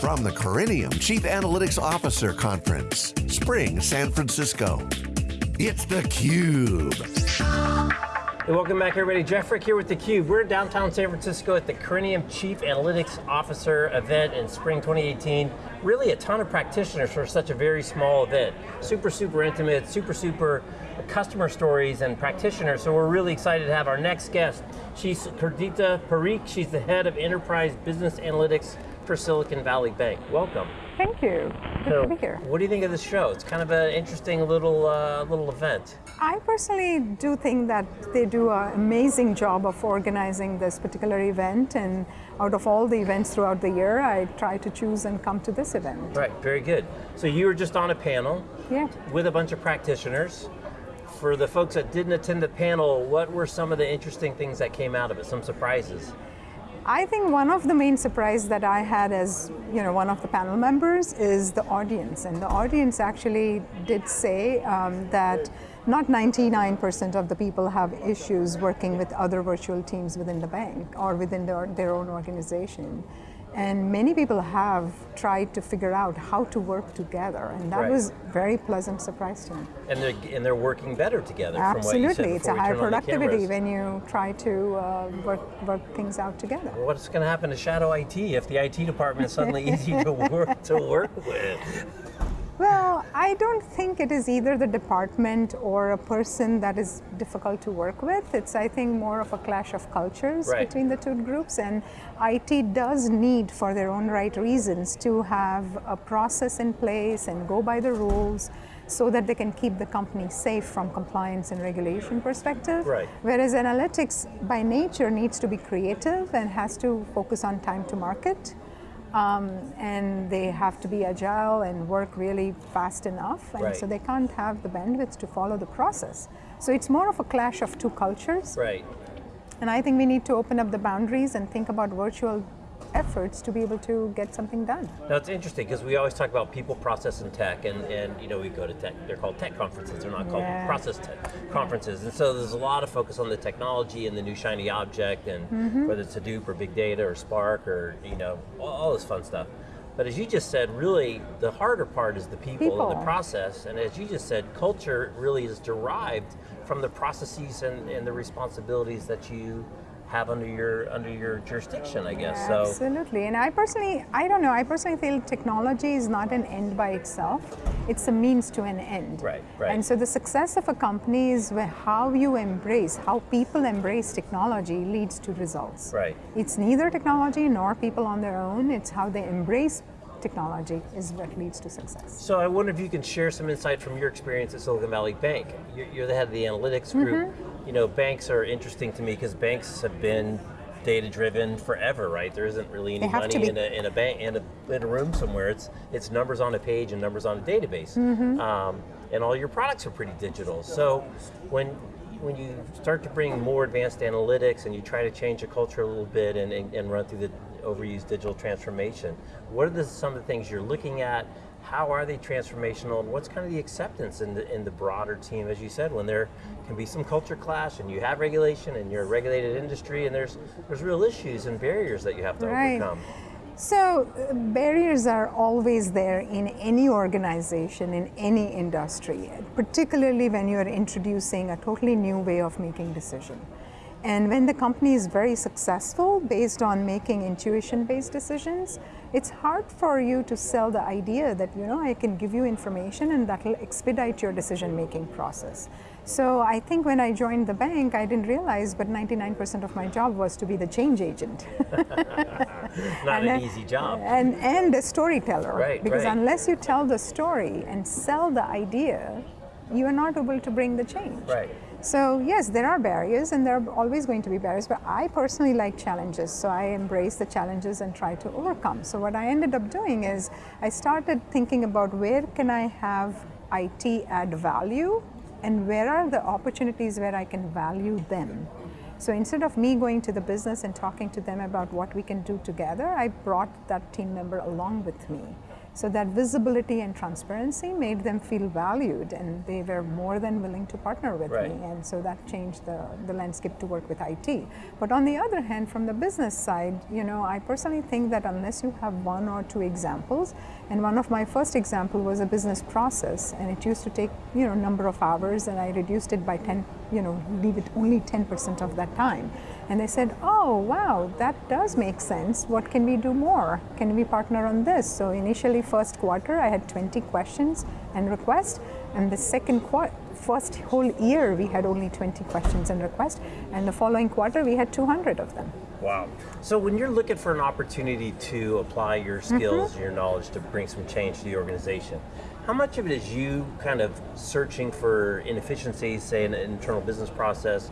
From the Corinium Chief Analytics Officer Conference, Spring, San Francisco. It's theCUBE. Hey, welcome back everybody. Jeff Frick here with theCUBE. We're in downtown San Francisco at the Corinium Chief Analytics Officer event in spring 2018. Really a ton of practitioners for such a very small event. Super, super intimate, super, super customer stories and practitioners, so we're really excited to have our next guest. She's Kurdita Parikh, she's the head of Enterprise Business Analytics for Silicon Valley Bank. Welcome. Thank you. Good so, to be here. What do you think of this show? It's kind of an interesting little uh, little event. I personally do think that they do an amazing job of organizing this particular event and out of all the events throughout the year, I try to choose and come to this event. Right, very good. So you were just on a panel yeah. with a bunch of practitioners. For the folks that didn't attend the panel, what were some of the interesting things that came out of it, some surprises? I think one of the main surprise that I had as you know one of the panel members is the audience, and the audience actually did say um, that not 99% of the people have issues working with other virtual teams within the bank or within their, their own organization. And many people have tried to figure out how to work together, and that right. was very pleasant surprise to me. And they're, and they're working better together Absolutely, it's a higher productivity when you try to uh, work, work things out together. Well, what's going to happen to shadow IT if the IT department is suddenly easy to work, to work with? Well, I don't think it is either the department or a person that is difficult to work with. It's, I think, more of a clash of cultures right. between the two groups. And IT does need, for their own right reasons, to have a process in place and go by the rules so that they can keep the company safe from compliance and regulation perspective. Right. Whereas analytics, by nature, needs to be creative and has to focus on time to market. Um, and they have to be agile and work really fast enough, and right. so they can't have the bandwidth to follow the process. So it's more of a clash of two cultures. Right. And I think we need to open up the boundaries and think about virtual efforts to be able to get something done. Now it's interesting because we always talk about people, process, and tech, and, and you know we go to tech, they're called tech conferences, they're not called yeah. process tech conferences, and so there's a lot of focus on the technology and the new shiny object, and mm -hmm. whether it's Hadoop or big data or Spark or you know all, all this fun stuff. But as you just said, really the harder part is the people, people, and the process, and as you just said, culture really is derived from the processes and, and the responsibilities that you have under your under your jurisdiction, I guess. Yeah, so absolutely, and I personally, I don't know. I personally feel technology is not an end by itself; it's a means to an end. Right, right. And so the success of a company is how you embrace, how people embrace technology leads to results. Right. It's neither technology nor people on their own. It's how they embrace technology is what leads to success. So I wonder if you can share some insight from your experience at Silicon Valley Bank. You're, you're the head of the analytics group. Mm -hmm. You know, banks are interesting to me because banks have been data driven forever, right? There isn't really any money in a, in a bank in a, in a room somewhere. It's it's numbers on a page and numbers on a database, mm -hmm. um, and all your products are pretty digital. So when when you start to bring more advanced analytics and you try to change the culture a little bit and, and, and run through the overused digital transformation. What are the, some of the things you're looking at? How are they transformational and what's kind of the acceptance in the, in the broader team, as you said, when there can be some culture clash and you have regulation and you're a regulated industry and there's, there's real issues and barriers that you have to right. overcome. So uh, barriers are always there in any organization, in any industry, particularly when you're introducing a totally new way of making decision. And when the company is very successful based on making intuition-based decisions, it's hard for you to sell the idea that, you know, I can give you information and that'll expedite your decision-making process. So I think when I joined the bank, I didn't realize, but 99% of my job was to be the change agent. Not and an easy job. And, and a storyteller. Right, because right. unless you tell the story and sell the idea, you are not able to bring the change. Right. So yes, there are barriers and there are always going to be barriers, but I personally like challenges. So I embrace the challenges and try to overcome. So what I ended up doing is I started thinking about where can I have IT add value and where are the opportunities where I can value them. So instead of me going to the business and talking to them about what we can do together, I brought that team member along with me So that visibility and transparency made them feel valued, and they were more than willing to partner with Right. me. And so that changed the, the landscape to work with IT. But on the other hand, from the business side, you know, I personally think that unless you have one or two examples, and one of my first example was a business process, and it used to take you know number of hours, and I reduced it by 10, you know, leave it only 10% of that time. And they said, oh wow, that does make sense. What can we do more? Can we partner on this? So initially, first quarter, I had 20 questions and requests, and the second quarter, first whole year, we had only 20 questions and requests, and the following quarter, we had 200 of them. Wow. So when you're looking for an opportunity to apply your mm-hmm. skills, your knowledge to bring some change to the organization, how much of it is you kind of searching for inefficiencies, say in an internal business process,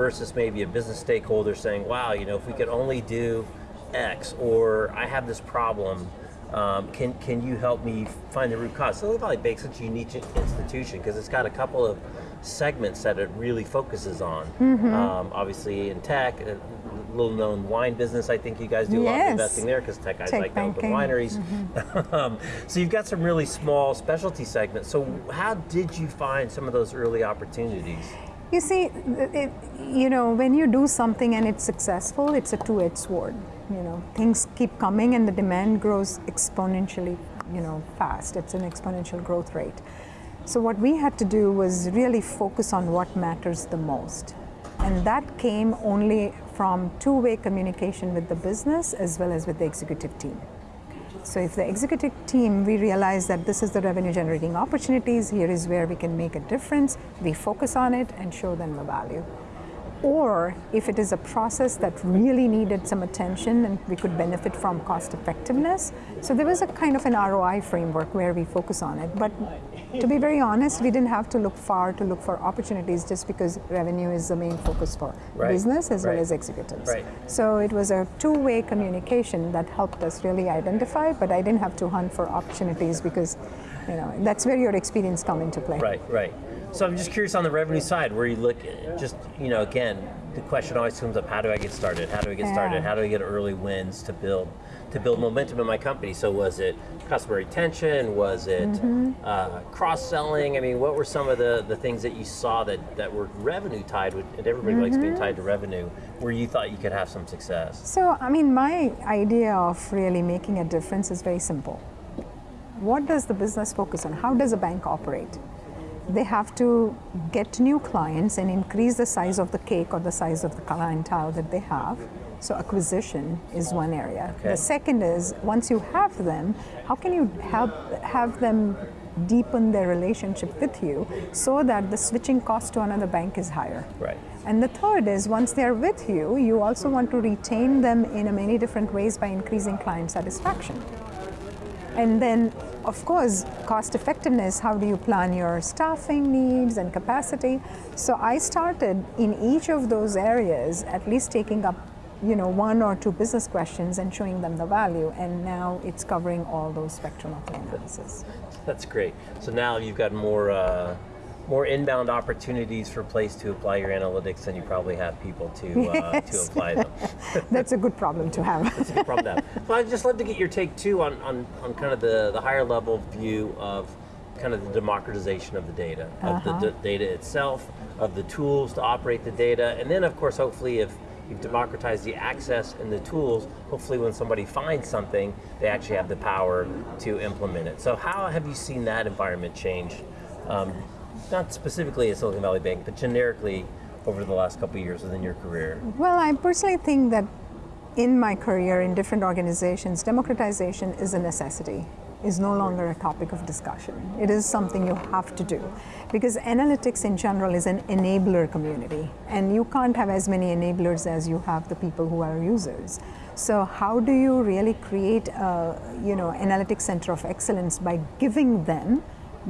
versus maybe a business stakeholder saying, wow, you know, if we could only do X, or I have this problem, um, can, can you help me find the root cause? Silicon Valley Bank's such a unique institution because it's got a couple of segments that it really focuses on. Um, obviously in tech, a little known wine business, I think you guys do a lot of investing there because tech guys Tech like to open banking. wineries. um, so you've got some really small specialty segments. So how did you find some of those early opportunities? You see, it, you know, when you do something and it's successful, it's a two-edged sword. You know, things keep coming and the demand grows exponentially, you know, fast. It's an exponential growth rate. So what we had to do was really focus on what matters the most. And that came only from two-way communication with the business as well as with the executive team. So if the executive team, we realize that this is the revenue generating opportunities, here is where we can make a difference, we focus on it and show them the value. Or if it is a process that really needed some attention and we could benefit from cost effectiveness, so there was a kind of an ROI framework where we focus on it. But to be very honest, we didn't have to look far to look for opportunities just because revenue is the main focus for Right, business as right, well as executives. right. So it was a two-way communication that helped us really identify, but I didn't have to hunt for opportunities because, you know, that's where your experience come into play. Right, right. So I'm just curious on the revenue side, where you look, just you know, again, the question always comes up: How do I get started? How do I get started? How do I get early wins to build to build momentum in my company? So was it customer retention? Was it Mm-hmm. uh, cross selling? I mean, what were some of the, the things that you saw that, that were revenue tied? With, and everybody likes being Mm-hmm. tied to revenue, where you thought you could have some success. So, I mean, my idea of really making a difference is very simple. What does the business focus on? How does a bank operate? They have to get new clients and increase the size of the cake or the size of the clientele that they have. So, acquisition is one area. Okay. The second is once you have them, how can you help have them deepen their relationship with you so that the switching cost to another bank is higher? Right. And the third is once they're with you, you also want to retain them in a many different ways by increasing client satisfaction. And then, of course, cost effectiveness how do you plan your staffing needs and capacity? So I started in each of those areas, at least taking up you know one or two business questions and showing them the value and now it's covering all those spectrum of analysis That's great. So now you've got more uh, more inbound opportunities for place to apply your analytics than you probably have people to uh, to apply them. that's a good problem to have It's a good problem to have. So I'd just love to get your take too on, on, on kind of the, the higher level view of kind of the democratization of the data, of the d- data itself, of the tools to operate the data, and then of course hopefully if you've democratized the access and the tools, hopefully when somebody finds something, they actually have the power to implement it. So how have you seen that environment change? Um, not specifically at Silicon Valley Bank, but generically over the last couple of years within your career. Well, I personally think that in my career in different organizations, democratization is a necessity, is no longer a topic of discussion. It is something you have to do because analytics in general is an enabler community and you can't have as many enablers as you have the people who are users. So how do you really create a you know analytics center of excellence by giving them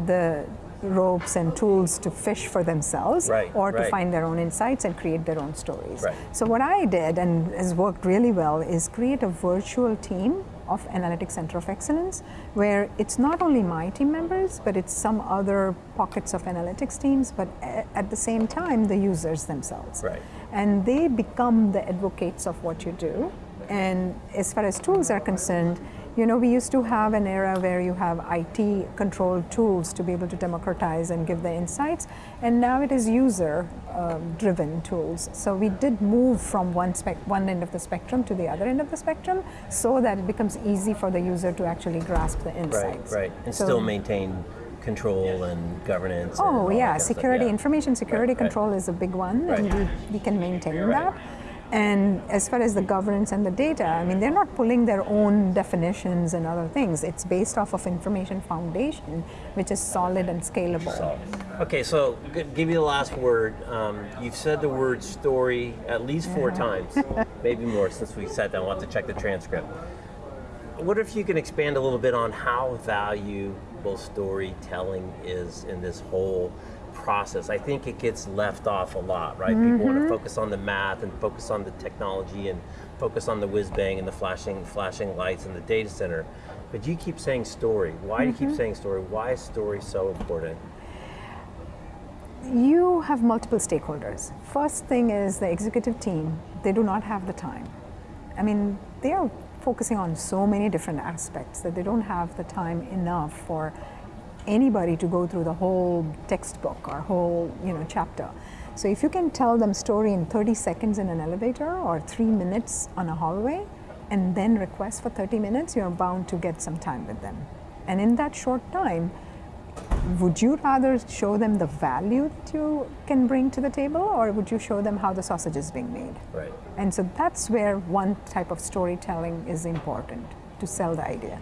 the ropes and tools to fish for themselves Right, or to find their own insights and create their own stories. Right. So what I did and has worked really well is create a virtual team of Analytics Center of Excellence where it's not only my team members but it's some other pockets of analytics teams but at the same time the users themselves. Right. And they become the advocates of what you do. And as far as tools are concerned, You know, we used to have an era where you have IT controlled tools to be able to democratize and give the insights, and now it is user um, driven tools. So we did move from one, spec- one end of the spectrum to the other end of the spectrum so that it becomes easy for the user to actually grasp the insights. right, right, and So- still maintain control and governance. Oh that yeah, kind stuff, security, yeah. information security Right, right. control is a big one, Right. and we, we can maintain Right. that. And as far as the governance and the data, I mean, they're not pulling their own definitions and other things. It's based off of information foundation, which is solid and scalable. Solid. Okay, so give you the last word. Um, you've said the word story at least four times, maybe more since we sat down. We'll have to check the transcript. What if you can expand a little bit on how valuable storytelling is in this whole process? I think it gets left off a lot, right? People want to mm-hmm. focus on the math and focus on the technology and focus on the whiz bang and the flashing flashing lights and the data center. But you keep saying story. Why do you keep mm-hmm. saying story? Why is story so important? You have multiple stakeholders. First thing is the executive team, they do not have the time. I mean, they are focusing on so many different aspects that they don't have the time enough for anybody to go through the whole textbook or whole, you know, chapter. So if you can tell them story in 30 seconds in an elevator or 3 minutes on a hallway and then request for 30 minutes, you're bound to get some time with them. And in that short time, would you rather show them the value that you can bring to the table or would you show them how the sausage is being made Right. and so that's where one type of storytelling is important to sell the idea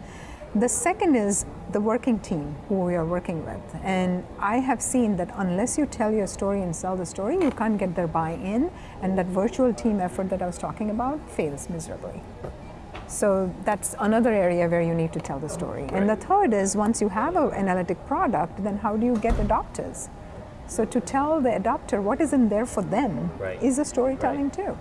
the second is the working team who we are working with and i have seen that unless you tell your story and sell the story you can't get their buy-in and that virtual team effort that i was talking about fails miserably so that's another area where you need to tell the story. And the third is once you have an analytic product, then how do you get adopters? So to tell the adopter what is in there for them Right. is a storytelling Right. too.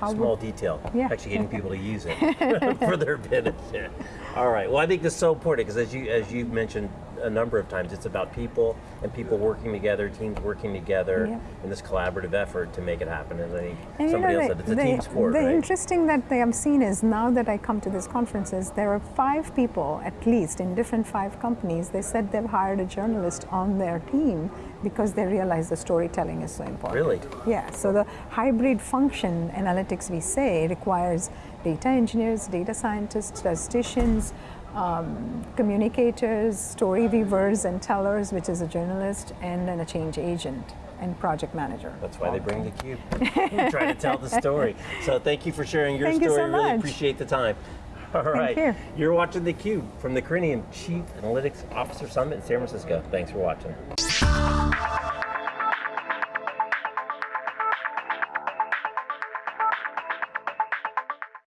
How Small would- detail. Yeah. Actually getting people to use it for their benefit. All right. Well, I think this is so important because as you as you've mentioned a number of times, it's about people and people working together, teams working together in this collaborative effort to make it happen. As I think And you somebody know, else the, said, it's a team sport, the right? interesting that they have seen is now that I come to these conferences, there are five people at least in different five companies. They said they've hired a journalist on their team because they realize the storytelling is so important. Really? Yeah. So the hybrid function analytics we say requires data engineers, data scientists, statisticians. Um, communicators, story weavers, and tellers, which is a journalist, and then a change agent and project manager. That's why they bring the cube. Try to tell the story. So thank you for sharing your Thank you story. so really appreciate the time. All right. you. You're watching the Cube from the Corinium Chief Analytics Officer Summit in San Francisco. Thanks for watching.